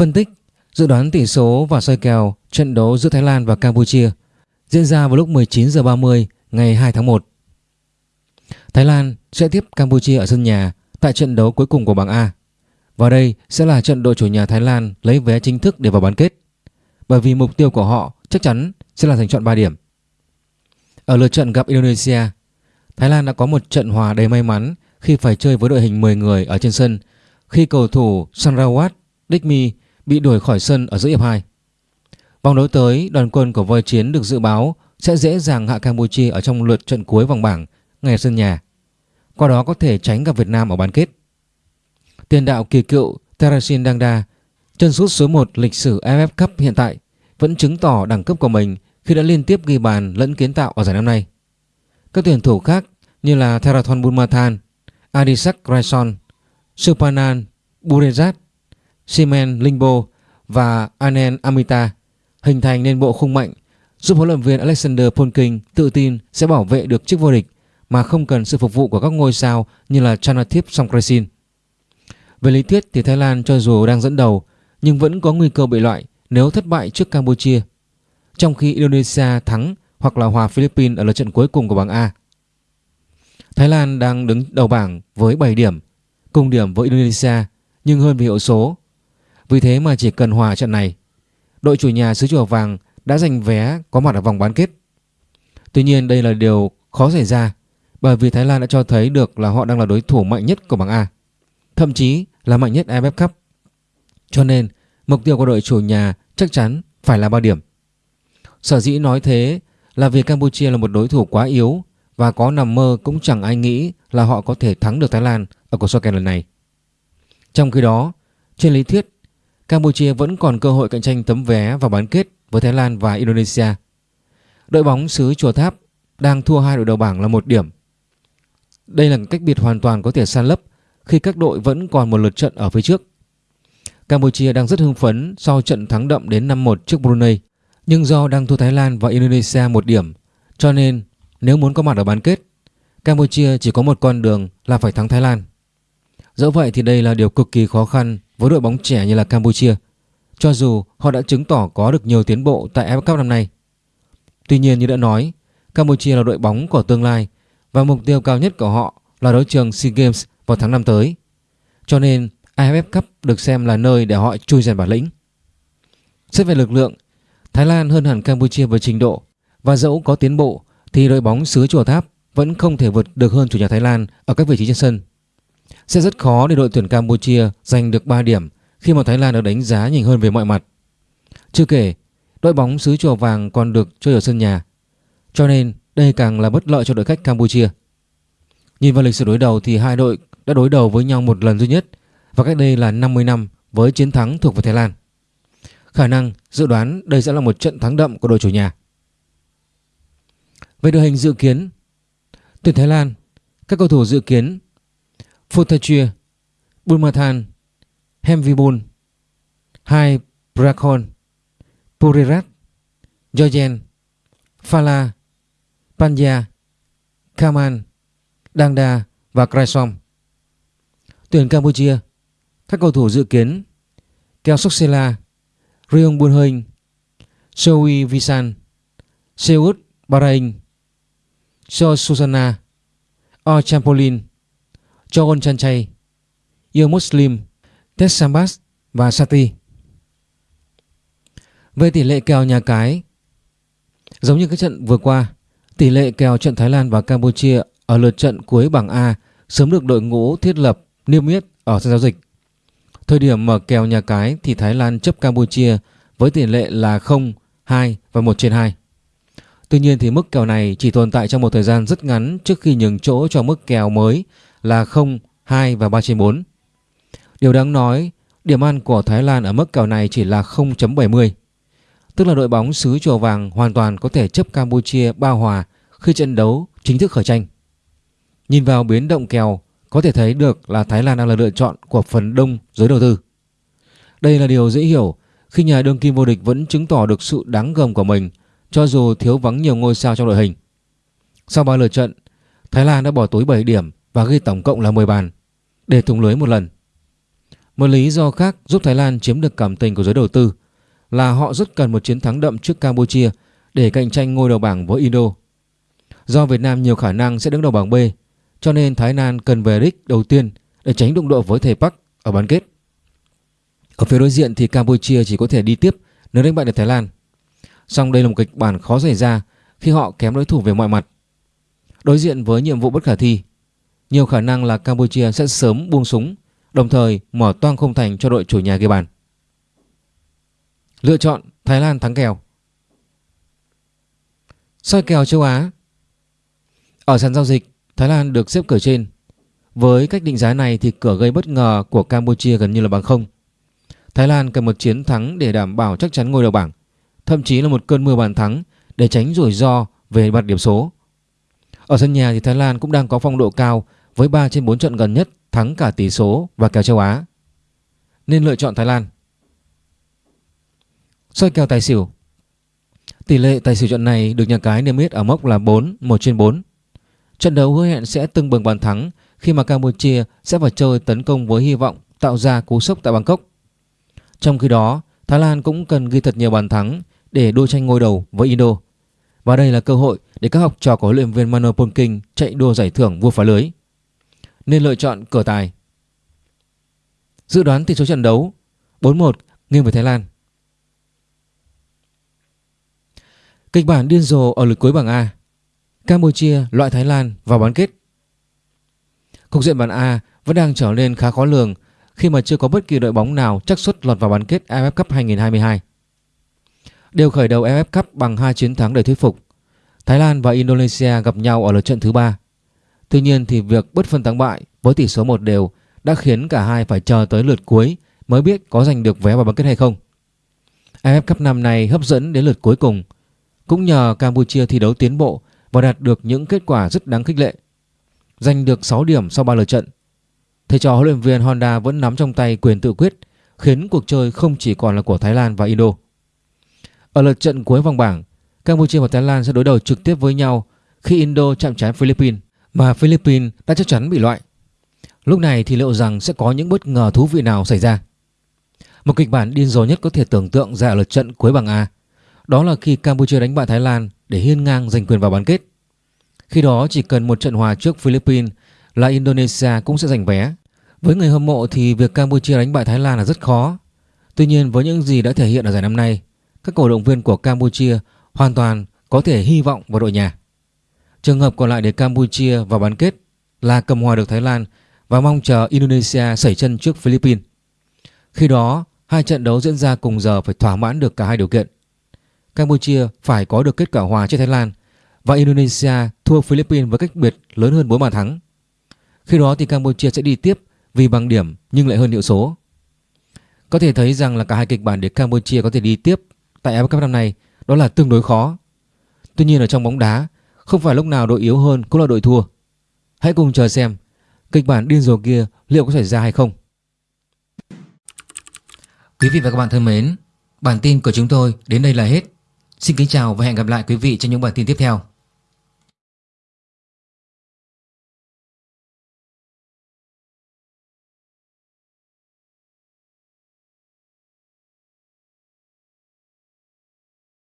Phân tích, dự đoán tỷ số và soi kèo trận đấu giữa Thái Lan và Campuchia diễn ra vào lúc 19 giờ 30 ngày 2 tháng 1. Thái Lan sẽ tiếp Campuchia ở sân nhà tại trận đấu cuối cùng của bảng A. Và đây sẽ là trận đội chủ nhà Thái Lan lấy vé chính thức để vào bán kết. Bởi vì mục tiêu của họ chắc chắn sẽ là giành chọn 3 điểm. Ở lượt trận gặp Indonesia, Thái Lan đã có một trận hòa đầy may mắn khi phải chơi với đội hình 10 người ở trên sân khi cầu thủ Sanrawat Dikmi bị đuổi khỏi sân ở giữa hiệp 2. Vòng đấu tới, đoàn quân của voi chiến được dự báo sẽ dễ dàng hạ Campuchia ở trong lượt trận cuối vòng bảng ngay sân nhà. Qua đó có thể tránh gặp Việt Nam ở bán kết. Tiền đạo kỳ cựu Terasin Dangda, chân sút số 1 lịch sử AFF Cup hiện tại, vẫn chứng tỏ đẳng cấp của mình khi đã liên tiếp ghi bàn lẫn kiến tạo ở giải năm nay. Các tuyển thủ khác như là Therathon Bunmathan, Adisak Raison, Supanan Burezat, Simen Lingbo và Anen Amita hình thành nên bộ khung mạnh giúp huấn luyện viên Alexander Polking tự tin sẽ bảo vệ được chức vô địch mà không cần sự phục vụ của các ngôi sao như là Chanathip Songkrasin. Về lý thuyết thì Thái Lan cho dù đang dẫn đầu nhưng vẫn có nguy cơ bị loại nếu thất bại trước Campuchia, trong khi Indonesia thắng hoặc là hòa Philippines ở lượt trận cuối cùng của bảng A. Thái Lan đang đứng đầu bảng với 7 điểm, cùng điểm với Indonesia nhưng hơn về hiệu số. Vì thế mà chỉ cần hòa trận này, đội chủ nhà xứ chùa vàng đã giành vé có mặt ở vòng bán kết. Tuy nhiên đây là điều khó xảy ra bởi vì Thái Lan đã cho thấy được là họ đang là đối thủ mạnh nhất của bảng A, thậm chí là mạnh nhất AFF Cup. Cho nên mục tiêu của đội chủ nhà chắc chắn phải là 3 điểm. Sở dĩ nói thế là vì Campuchia là một đối thủ quá yếu và có nằm mơ cũng chẳng ai nghĩ là họ có thể thắng được Thái Lan ở cuộc so kèo lần này. Trong khi đó, trên lý thuyết, Campuchia vẫn còn cơ hội cạnh tranh tấm vé vào bán kết với Thái Lan và Indonesia. Đội bóng xứ Chùa Tháp đang thua hai đội đầu bảng là một điểm. Đây là cách biệt hoàn toàn có thể san lấp khi các đội vẫn còn một lượt trận ở phía trước. Campuchia đang rất hưng phấn sau trận thắng đậm đến 5-1 trước Brunei. Nhưng do đang thua Thái Lan và Indonesia một điểm, cho nên nếu muốn có mặt ở bán kết, Campuchia chỉ có một con đường là phải thắng Thái Lan. Dẫu vậy thì đây là điều cực kỳ khó khăn với đội bóng trẻ như là Campuchia, cho dù họ đã chứng tỏ có được nhiều tiến bộ tại AFF Cup năm nay. Tuy nhiên như đã nói, Campuchia là đội bóng của tương lai và mục tiêu cao nhất của họ là đấu trường SEA Games vào tháng năm tới. Cho nên AFF Cup được xem là nơi để họ chui rèn bản lĩnh. Xét về lực lượng, Thái Lan hơn hẳn Campuchia về trình độ và dẫu có tiến bộ thì đội bóng xứ Chùa Tháp vẫn không thể vượt được hơn chủ nhà Thái Lan ở các vị trí trên sân. Sẽ rất khó để đội tuyển Campuchia giành được 3 điểm khi mà Thái Lan được đánh giá nhìn hơn về mọi mặt. Chưa kể, đội bóng xứ Chùa Vàng còn được chơi ở sân nhà. Cho nên đây càng là bất lợi cho đội khách Campuchia. Nhìn vào lịch sử đối đầu thì hai đội đã đối đầu với nhau một lần duy nhất và cách đây là 50 năm với chiến thắng thuộc về Thái Lan. Khả năng dự đoán đây sẽ là một trận thắng đậm của đội chủ nhà. Về đội hình dự kiến, tuyển Thái Lan, các cầu thủ dự kiến Phutachia, Bulmathan, Hemvibun, Hai Brakon, Purirat, Georgian, Phala, Panya, Kaman, Dangda và Kraisom. Tuyển Campuchia, các cầu thủ dự kiến Keo Soksela, Rion Bun Hinh, Visan, Seut Bahrain, So Susana, O Champolin, Chogon Chanchay, Yêu Muslim, Tessambas và Sati. Về tỷ lệ kèo nhà cái, giống như các trận vừa qua, tỷ lệ kèo trận Thái Lan và Campuchia ở lượt trận cuối bảng A sớm được đội ngũ thiết lập niêm yết ở sân giao dịch. Thời điểm mở kèo nhà cái thì Thái Lan chấp Campuchia với tỷ lệ là 0, 2 và 1 trên 2. Tuy nhiên thì mức kèo này chỉ tồn tại trong một thời gian rất ngắn trước khi nhường chỗ cho mức kèo mới là 0, 2 và 3 trên 4. Điều đáng nói, điểm ăn của Thái Lan ở mức kèo này chỉ là 0.70. Tức là đội bóng xứ chùa vàng hoàn toàn có thể chấp Campuchia ba hòa khi trận đấu chính thức khởi tranh. Nhìn vào biến động kèo, có thể thấy được là Thái Lan đang là lựa chọn của phần đông giới đầu tư. Đây là điều dễ hiểu khi nhà đương kim vô địch vẫn chứng tỏ được sự đáng gờm của mình cho dù thiếu vắng nhiều ngôi sao trong đội hình. Sau 3 lượt trận, Thái Lan đã bỏ túi 7 điểm và ghi tổng cộng là 10 bàn để thủng lưới một lần. Một lý do khác giúp Thái Lan chiếm được cảm tình của giới đầu tư là họ rất cần một chiến thắng đậm trước Campuchia để cạnh tranh ngôi đầu bảng với Indo. Do Việt Nam nhiều khả năng sẽ đứng đầu bảng B, cho nên Thái Lan cần về đích đầu tiên để tránh đụng độ với thầy Park ở bán kết. Ở phía đối diện thì Campuchia chỉ có thể đi tiếp nếu đánh bại được Thái Lan. Song đây là một kịch bản khó xảy ra khi họ kém đối thủ về mọi mặt. Đối diện với nhiệm vụ bất khả thi, nhiều khả năng là Campuchia sẽ sớm buông súng, đồng thời mở toang không thành cho đội chủ nhà ghi bàn. Lựa chọn Thái Lan thắng kèo soi kèo châu Á Ở sàn giao dịch, Thái Lan được xếp cửa trên. Với cách định giá này thì cửa gây bất ngờ của Campuchia gần như là bằng không. Thái Lan cần một chiến thắng để đảm bảo chắc chắn ngôi đầu bảng, thậm chí là một cơn mưa bàn thắng để tránh rủi ro về mặt điểm số. Ở sân nhà thì Thái Lan cũng đang có phong độ cao với 3 trên 4 trận gần nhất thắng cả tỷ số và kèo châu Á. Nên lựa chọn Thái Lan. Soi kèo tài xỉu Tỷ lệ tài xỉu trận này được nhà cái niêm yết ở mốc là 4, 1 trên 4. Trận đấu hứa hẹn sẽ tưng bừng bàn thắng khi mà Campuchia sẽ phải chơi tấn công với hy vọng tạo ra cú sốc tại Bangkok. Trong khi đó, Thái Lan cũng cần ghi thật nhiều bàn thắng để đua tranh ngôi đầu với Indo. Và đây là cơ hội để các học trò của huấn luyện viên Mano Polking chạy đua giải thưởng vua phá lưới. Nên lựa chọn cửa tài. Dự đoán tỷ số trận đấu 4-1 nghiêng về Thái Lan. Kịch bản điên rồ ở lượt cuối bảng A. Campuchia loại Thái Lan vào bán kết. Cục diện bảng A vẫn đang trở nên khá khó lường khi mà chưa có bất kỳ đội bóng nào chắc suất lọt vào bán kết AFF Cup 2022. Đều khởi đầu AFF Cup bằng hai chiến thắng để thuyết phục. Thái Lan và Indonesia gặp nhau ở lượt trận thứ ba. Tuy nhiên thì việc bất phân thắng bại với tỷ số một đều đã khiến cả hai phải chờ tới lượt cuối mới biết có giành được vé vào bán kết hay không. AFF Cup năm nay hấp dẫn đến lượt cuối cùng cũng nhờ Campuchia thi đấu tiến bộ và đạt được những kết quả rất đáng khích lệ. Giành được 6 điểm sau 3 lượt trận. Thầy trò huấn luyện viên Honda vẫn nắm trong tay quyền tự quyết, khiến cuộc chơi không chỉ còn là của Thái Lan và Indo. Ở lượt trận cuối vòng bảng, Campuchia và Thái Lan sẽ đối đầu trực tiếp với nhau khi Indo chạm trán Philippines mà Philippines đã chắc chắn bị loại. Lúc này thì liệu rằng sẽ có những bất ngờ thú vị nào xảy ra? Một kịch bản điên rồ nhất có thể tưởng tượng ra ở lượt trận cuối bảng A đó là khi Campuchia đánh bại Thái Lan để hiên ngang giành quyền vào bán kết. Khi đó chỉ cần một trận hòa trước Philippines là Indonesia cũng sẽ giành vé. Với người hâm mộ thì việc Campuchia đánh bại Thái Lan là rất khó. Tuy nhiên với những gì đã thể hiện ở giải năm nay, các cổ động viên của Campuchia hoàn toàn có thể hy vọng vào đội nhà. Trường hợp còn lại để Campuchia vào bán kết là cầm hòa được Thái Lan và mong chờ Indonesia sẩy chân trước Philippines. Khi đó, hai trận đấu diễn ra cùng giờ phải thỏa mãn được cả hai điều kiện. Campuchia phải có được kết quả hòa trước Thái Lan và Indonesia thua Philippines với cách biệt lớn hơn 4 bàn thắng. Khi đó thì Campuchia sẽ đi tiếp vì bằng điểm nhưng lại hơn hiệu số. Có thể thấy rằng là cả hai kịch bản để Campuchia có thể đi tiếp tại AFF Cup năm nay đó là tương đối khó. Tuy nhiên ở trong bóng đá, không phải lúc nào đội yếu hơn cũng là đội thua. Hãy cùng chờ xem kịch bản điên rồ kia liệu có xảy ra hay không. Quý vị và các bạn thân mến, bản tin của chúng tôi đến đây là hết. Xin kính chào và hẹn gặp lại quý vị trong những bản tin tiếp theo.